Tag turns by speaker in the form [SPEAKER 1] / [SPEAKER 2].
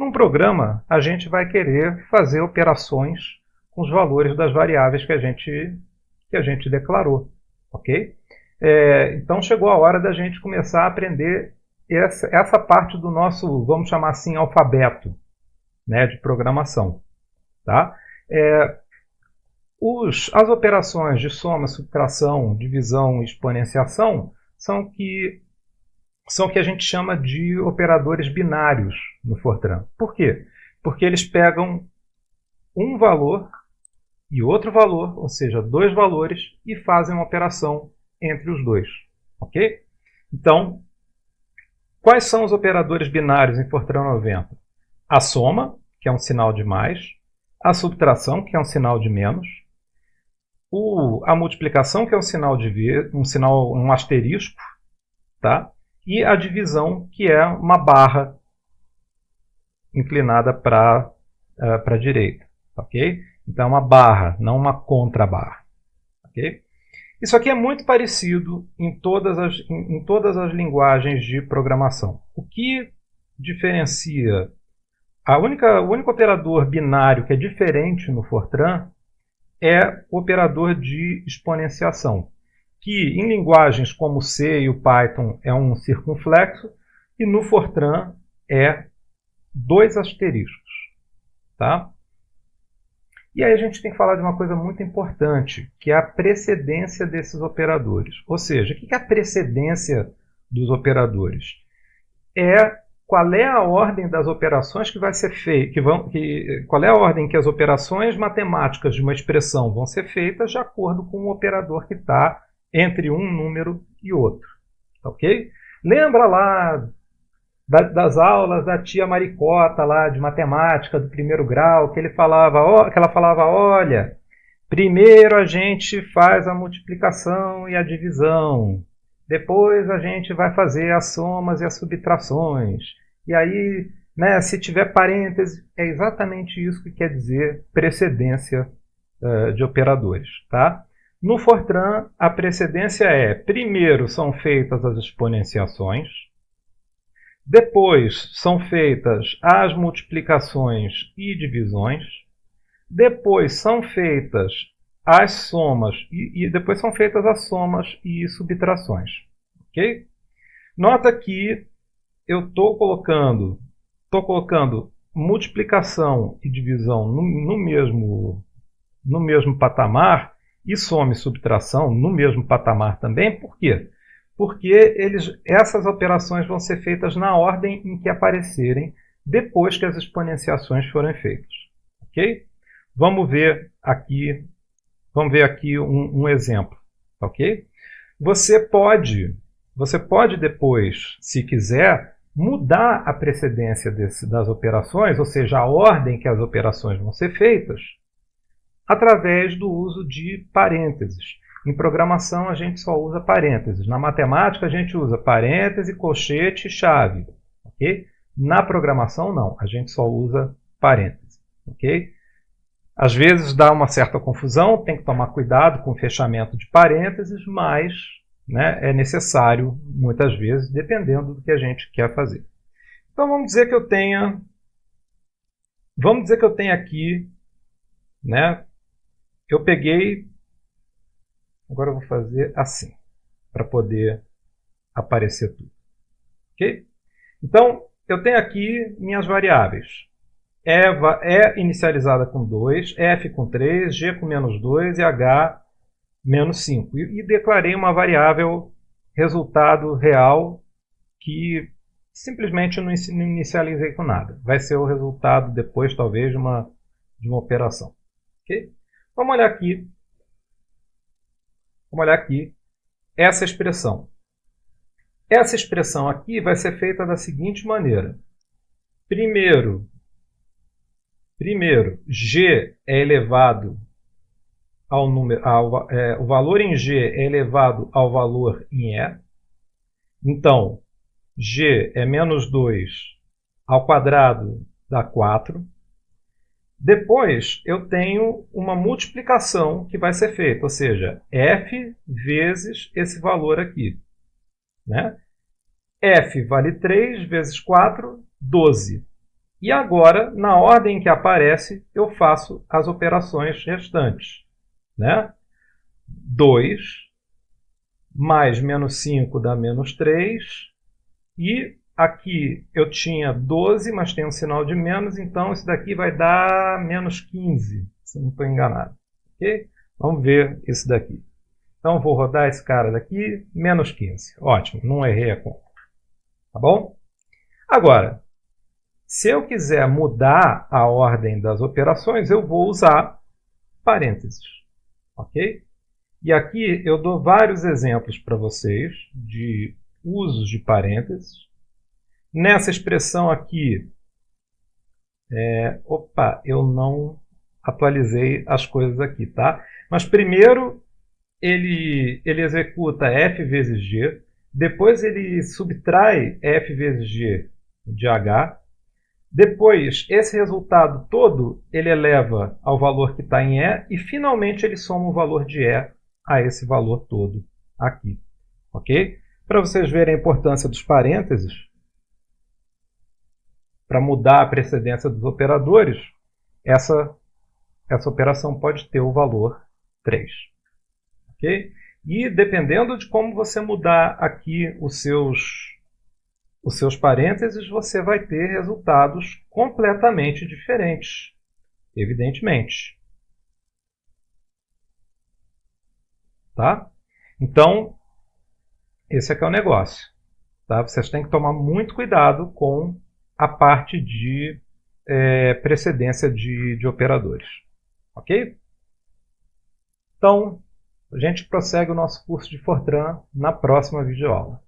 [SPEAKER 1] Num programa, a gente vai querer fazer operações com os valores das variáveis que a gente, que a gente declarou. ok? É, então chegou a hora da gente começar a aprender essa, essa parte do nosso, vamos chamar assim, alfabeto né, de programação. Tá? É, os, as operações de soma, subtração, divisão e exponenciação são que são o que a gente chama de operadores binários no Fortran. Por quê? Porque eles pegam um valor e outro valor, ou seja, dois valores, e fazem uma operação entre os dois. Ok? Então, quais são os operadores binários em Fortran 90? A soma, que é um sinal de mais, a subtração, que é um sinal de menos, o, a multiplicação, que é um sinal de um sinal, um asterisco, tá? E a divisão, que é uma barra inclinada para uh, a direita. ok? Então, é uma barra, não uma contrabarra. ok? Isso aqui é muito parecido em todas, as, em, em todas as linguagens de programação. O que diferencia a única, o único operador binário que é diferente no Fortran é o operador de exponenciação que em linguagens como C e o Python é um circunflexo, e no Fortran é dois asteriscos. Tá? E aí a gente tem que falar de uma coisa muito importante, que é a precedência desses operadores. Ou seja, o que é a precedência dos operadores? É qual é a ordem das operações que vai ser feita, que vão, que, qual é a ordem que as operações matemáticas de uma expressão vão ser feitas de acordo com o operador que está entre um número e outro. Ok? Lembra lá das aulas da tia Maricota lá de matemática do primeiro grau, que ele falava, que ela falava, olha, primeiro a gente faz a multiplicação e a divisão, depois a gente vai fazer as somas e as subtrações, e aí, né, se tiver parênteses, é exatamente isso que quer dizer precedência uh, de operadores, tá? No Fortran, a precedência é, primeiro são feitas as exponenciações, depois são feitas as multiplicações e divisões, depois são feitas as somas e, e depois são feitas as somas e subtrações. Nota que eu estou colocando, tô colocando multiplicação e divisão no, no, mesmo, no mesmo patamar e soma e subtração no mesmo patamar também. Por quê? Porque eles, essas operações vão ser feitas na ordem em que aparecerem depois que as exponenciações forem feitas. Ok? Vamos ver aqui, vamos ver aqui um, um exemplo. Ok? Você pode, você pode depois, se quiser, mudar a precedência desse, das operações, ou seja, a ordem que as operações vão ser feitas, através do uso de parênteses. Em programação a gente só usa parênteses. Na matemática a gente usa parêntese, colchete e chave. Okay? Na programação não, a gente só usa parênteses. Okay? Às vezes dá uma certa confusão, tem que tomar cuidado com o fechamento de parênteses, mas né, é necessário muitas vezes, dependendo do que a gente quer fazer. Então vamos dizer que eu tenha, vamos dizer que eu tenha aqui né, eu peguei, agora eu vou fazer assim, para poder aparecer tudo. Ok? Então, eu tenho aqui minhas variáveis. Eva é inicializada com 2, F com 3, G com menos 2 e H menos 5. E, e declarei uma variável resultado real que simplesmente não inicializei com nada. Vai ser o resultado depois, talvez, de uma, de uma operação. Okay? Vamos olhar aqui. Vamos olhar aqui essa expressão. Essa expressão aqui vai ser feita da seguinte maneira. Primeiro, primeiro g é elevado ao número, ao, é, o valor em g é elevado ao valor em e. Então, g é menos 2 ao quadrado dá 4. Depois, eu tenho uma multiplicação que vai ser feita, ou seja, f vezes esse valor aqui. Né? f vale 3 vezes 4, 12. E agora, na ordem que aparece, eu faço as operações restantes. Né? 2 mais menos 5 dá menos 3. E aqui eu tinha 12, mas tem um sinal de menos, então isso daqui vai dar menos 15, se eu não estou enganado. Okay? Vamos ver isso daqui. Então vou rodar esse cara daqui, menos 15. Ótimo, não errei a conta. Tá bom? Agora, se eu quiser mudar a ordem das operações, eu vou usar parênteses. Ok? E aqui eu dou vários exemplos para vocês de usos de parênteses. Nessa expressão aqui, é, opa, eu não atualizei as coisas aqui, tá? Mas primeiro ele, ele executa f vezes g, depois ele subtrai f vezes g de h, depois, esse resultado todo ele eleva ao valor que está em E e finalmente ele soma o valor de E a esse valor todo aqui. Ok? Para vocês verem a importância dos parênteses, para mudar a precedência dos operadores, essa, essa operação pode ter o valor 3. Ok? E dependendo de como você mudar aqui os seus os seus parênteses, você vai ter resultados completamente diferentes, evidentemente. Tá? Então, esse aqui é o negócio. Tá? Vocês têm que tomar muito cuidado com a parte de é, precedência de, de operadores. Ok? Então, a gente prossegue o nosso curso de Fortran na próxima videoaula.